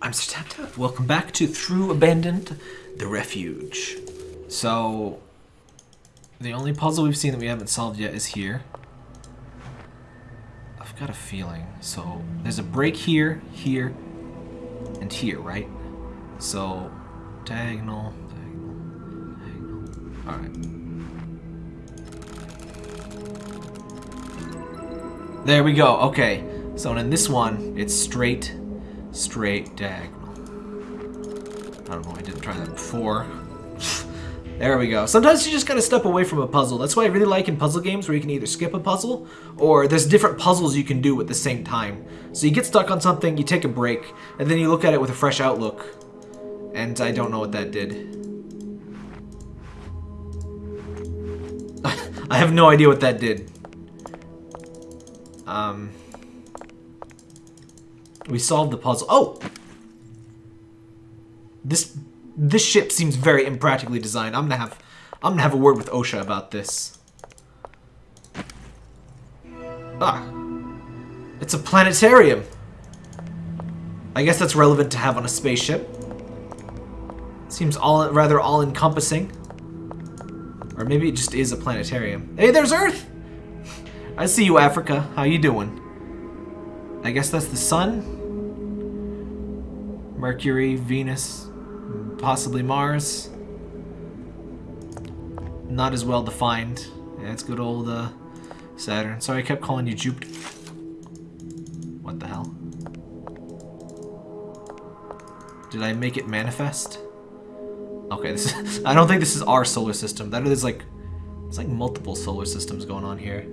I'm Sir Tap Tap. Welcome back to Through Abandoned, The Refuge. So, the only puzzle we've seen that we haven't solved yet is here. I've got a feeling. So, there's a break here, here, and here, right? So, diagonal, diagonal, diagonal. Alright. There we go. Okay. So in this one, it's straight, straight diagonal. I don't know. I didn't try that before. there we go. Sometimes you just gotta step away from a puzzle. That's why I really like in puzzle games where you can either skip a puzzle or there's different puzzles you can do at the same time. So you get stuck on something, you take a break, and then you look at it with a fresh outlook. And I don't know what that did. I have no idea what that did. Um, we solved the puzzle. Oh! This this ship seems very impractically designed. I'm gonna have I'm gonna have a word with OSHA about this. Ah. It's a planetarium. I guess that's relevant to have on a spaceship. Seems all rather all-encompassing. Or maybe it just is a planetarium. Hey, there's Earth! I see you, Africa. How you doing? I guess that's the sun? Mercury, Venus, possibly Mars. Not as well defined. Yeah, it's good old uh, Saturn. Sorry, I kept calling you Jupiter. What the hell? Did I make it manifest? Okay, this is, I don't think this is our solar system. That is like, it's like multiple solar systems going on here.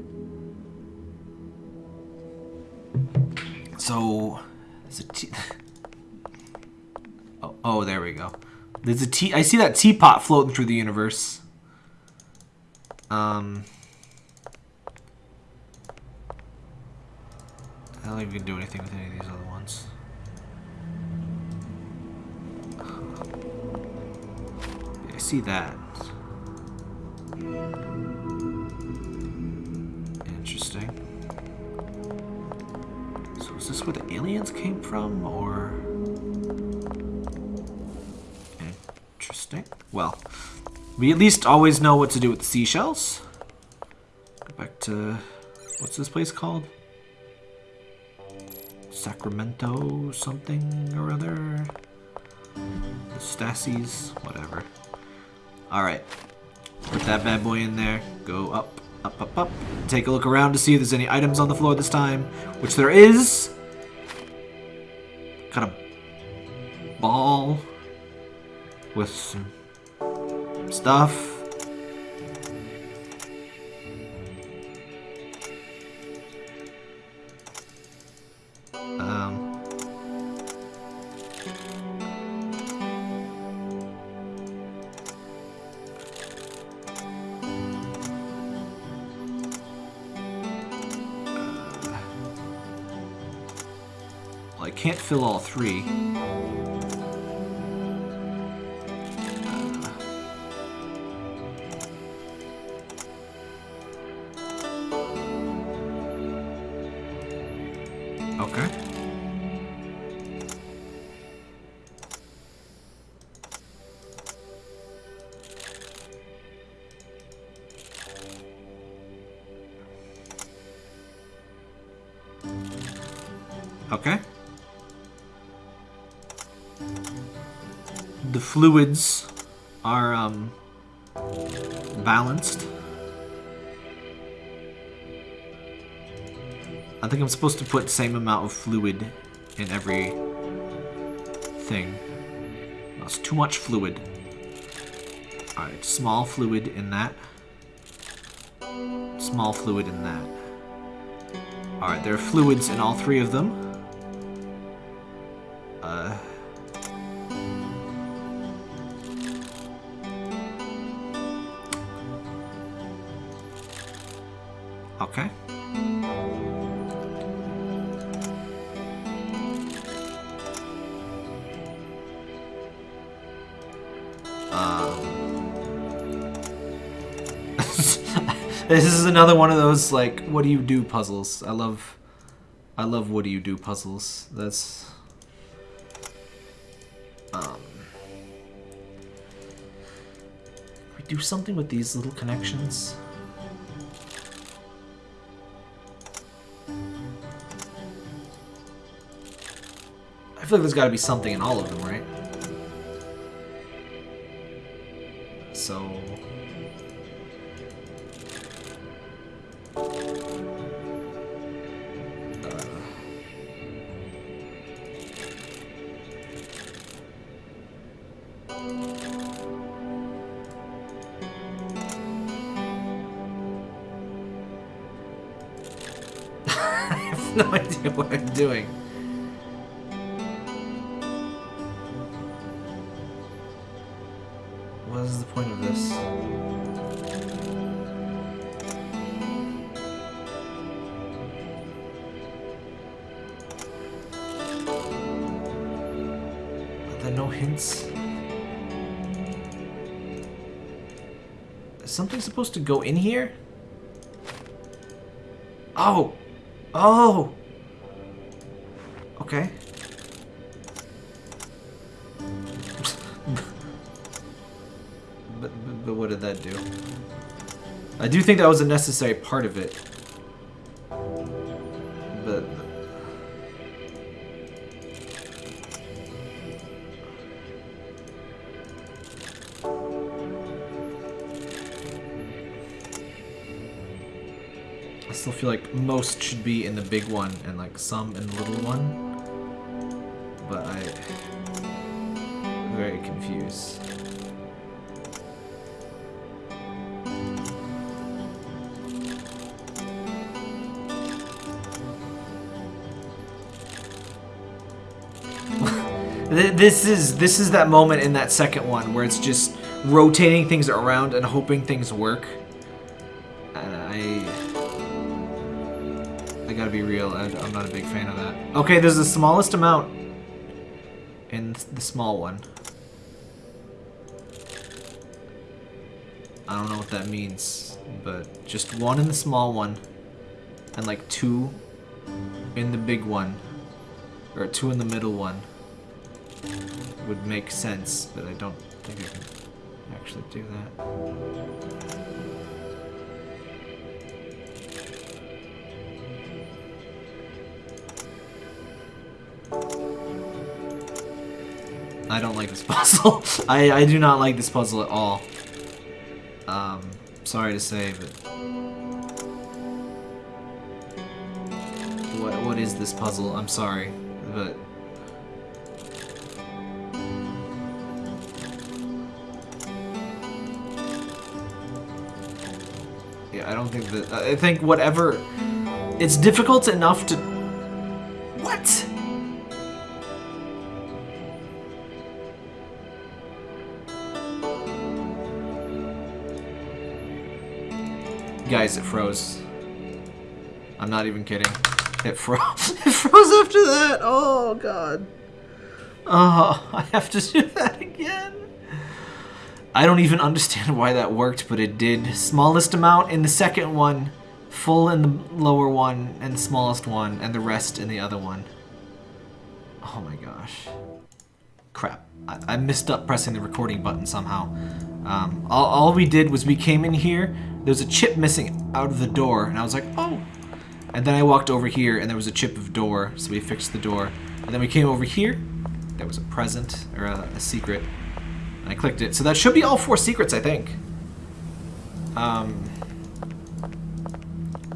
So, there's a. oh, oh, there we go. There's a tea. I see that teapot floating through the universe. Um, I don't even do anything with any of these other ones. I see that. Interesting. So is this where the aliens came from, or... Interesting. Well, we at least always know what to do with the seashells. Go back to... What's this place called? Sacramento something or other? Stasis? Whatever. Alright. Put that bad boy in there. Go up, up, up, up. Take a look around to see if there's any items on the floor this time. Which there is Got a ball with some stuff. Um, I can't fill all three. Okay. The fluids are um, balanced. I think I'm supposed to put same amount of fluid in every thing. That's too much fluid. Alright, small fluid in that. Small fluid in that. Alright, there are fluids in all three of them. This is another one of those like, what do you do puzzles? I love, I love what do you do puzzles. That's, um, we do something with these little connections. I feel like there's got to be something in all of them, right? So, no idea what I'm doing. What is the point of this? Are there no hints? Is something supposed to go in here? Oh! Oh! Okay. but, but, but what did that do? I do think that was a necessary part of it. But... still feel like most should be in the big one and like some in the little one. But I... I'm very confused. This is this is that moment in that second one where it's just rotating things around and hoping things work. Gotta be real, I, I'm not a big fan of that. Okay, there's the smallest amount in the small one. I don't know what that means, but just one in the small one and like two in the big one or two in the middle one would make sense, but I don't think I can actually do that. This puzzle. I, I do not like this puzzle at all. Um, sorry to say, but... What, what is this puzzle? I'm sorry, but... Yeah, I don't think that... I think whatever... It's difficult enough to... What? Guys, it froze. I'm not even kidding. It froze. it froze after that. Oh god. Oh, I have to do that again. I don't even understand why that worked, but it did. Smallest amount in the second one, full in the lower one, and the smallest one, and the rest in the other one. Oh my gosh. Crap. I, I missed up pressing the recording button somehow. Um, all, all we did was we came in here, there was a chip missing out of the door, and I was like, oh. And then I walked over here, and there was a chip of door, so we fixed the door. And then we came over here, there was a present, or a, a secret, and I clicked it. So that should be all four secrets, I think. Um,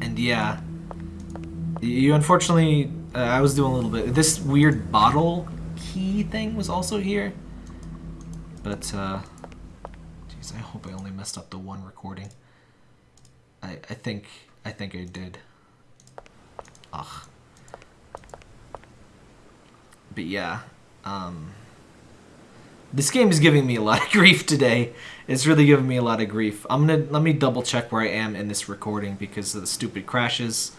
and yeah, you unfortunately, uh, I was doing a little bit. This weird bottle key thing was also here, but uh, I hope I only messed up the one recording. I I think I think I did. Ugh. But yeah, um, this game is giving me a lot of grief today. It's really giving me a lot of grief. I'm gonna let me double check where I am in this recording because of the stupid crashes.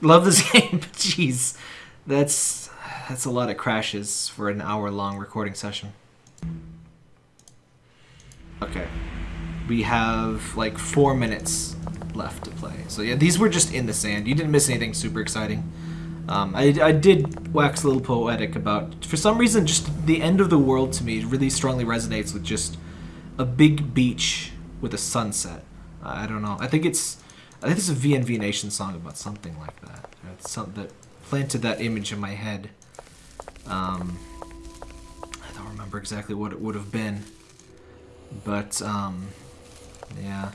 Love this game, but jeez, that's that's a lot of crashes for an hour long recording session. Okay, we have like four minutes left to play. So yeah, these were just in the sand. You didn't miss anything super exciting. Um, I, I did wax a little poetic about, for some reason, just the end of the world to me really strongly resonates with just a big beach with a sunset. I don't know. I think it's I think it's a VNV Nation song about something like that. It's something that planted that image in my head. Um, I don't remember exactly what it would have been, but um, yeah.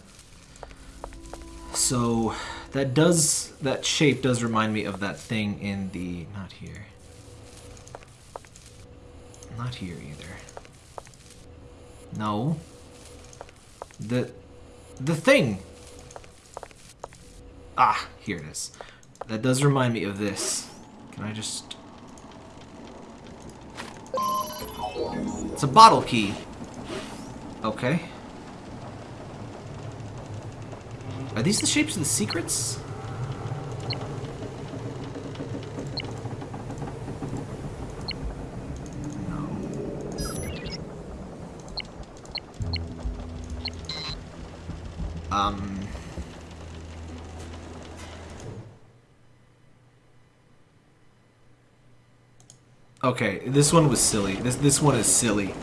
So that does that shape does remind me of that thing in the not here. Not here either. No. The the thing. Ah, here it is. That does remind me of this. Can I just It's a bottle key. Okay. Are these the shapes of the secrets? Um... Okay, this one was silly. This this one is silly.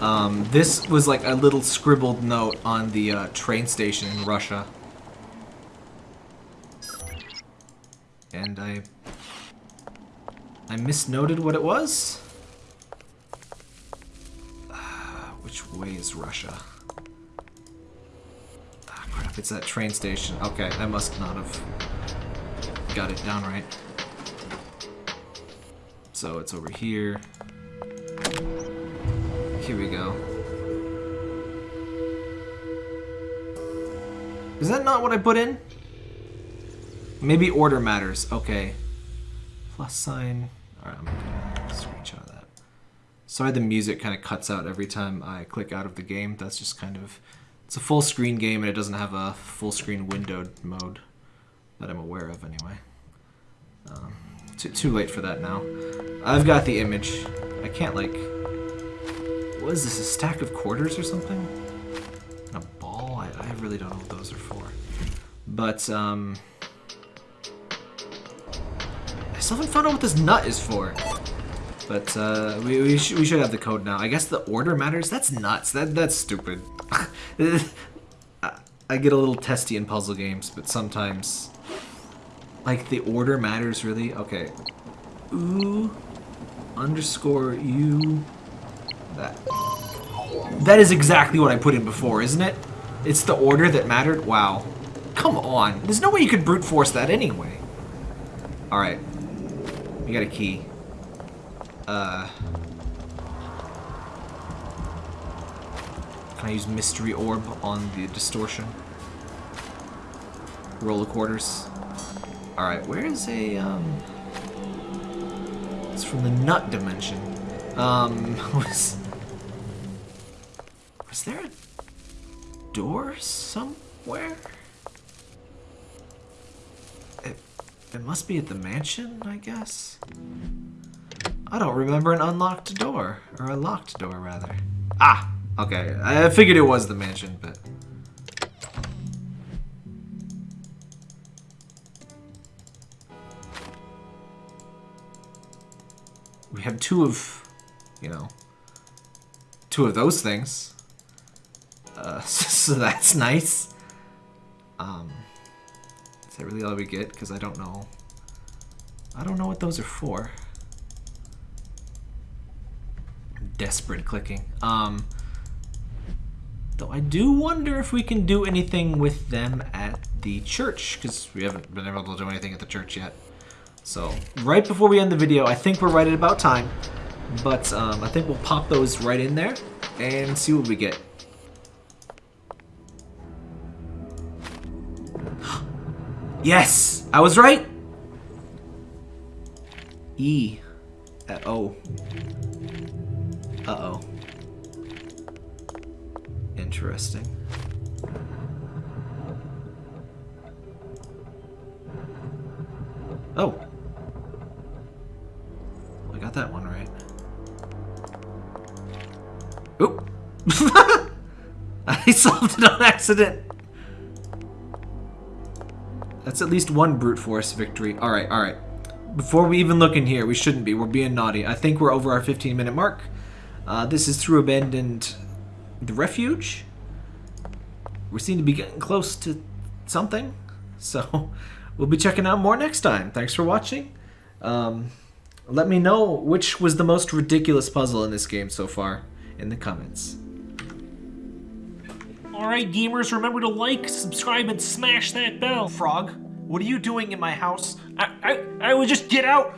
Um, this was like a little scribbled note on the uh, train station in Russia. I... I misnoted what it was? Which way is Russia? Ah, crap, it's that train station. Okay, I must not have got it down right. So it's over here. Here we go. Is that not what I put in? Maybe order matters. Okay. Plus sign. Alright, I'm gonna screenshot that. Sorry the music kind of cuts out every time I click out of the game. That's just kind of... It's a full screen game and it doesn't have a full screen windowed mode that I'm aware of anyway. Um, too, too late for that now. I've got the image. I can't, like... What is this, a stack of quarters or something? a ball? I, I really don't know what those are for. But, um... Still haven't found out what this nut is for. But, uh, we, we, sh we should have the code now. I guess the order matters? That's nuts. That That's stupid. I get a little testy in puzzle games, but sometimes like, the order matters, really? Okay. Ooh, underscore U, that. That is exactly what I put in before, isn't it? It's the order that mattered? Wow. Come on. There's no way you could brute force that anyway. Alright. We got a key. Uh... Can I use Mystery Orb on the distortion? Roll the quarters. Alright, where is a, um... It's from the nut dimension. Um, was... Was there a door somewhere? It must be at the mansion, I guess? I don't remember an unlocked door. Or a locked door, rather. Ah! Okay, I figured it was the mansion, but... we have two of, you know, two of those things. Uh, so that's nice. Um, that really all we get? Because I don't know. I don't know what those are for. Desperate clicking. Um, though I do wonder if we can do anything with them at the church, because we haven't been able to do anything at the church yet. So, right before we end the video, I think we're right at about time. But um, I think we'll pop those right in there and see what we get. Yes! I was right! E. Uh oh. Uh-oh. Interesting. Oh. I got that one right. Oop! I solved it on accident! That's at least one brute force victory. Alright, alright. Before we even look in here, we shouldn't be. We're being naughty. I think we're over our 15 minute mark. Uh, this is through abandoned... The refuge? we seem to be getting close to something. So we'll be checking out more next time. Thanks for watching. Um, let me know which was the most ridiculous puzzle in this game so far in the comments. Alright, gamers, remember to like, subscribe, and smash that bell. Frog, what are you doing in my house? I, I, I would just get out.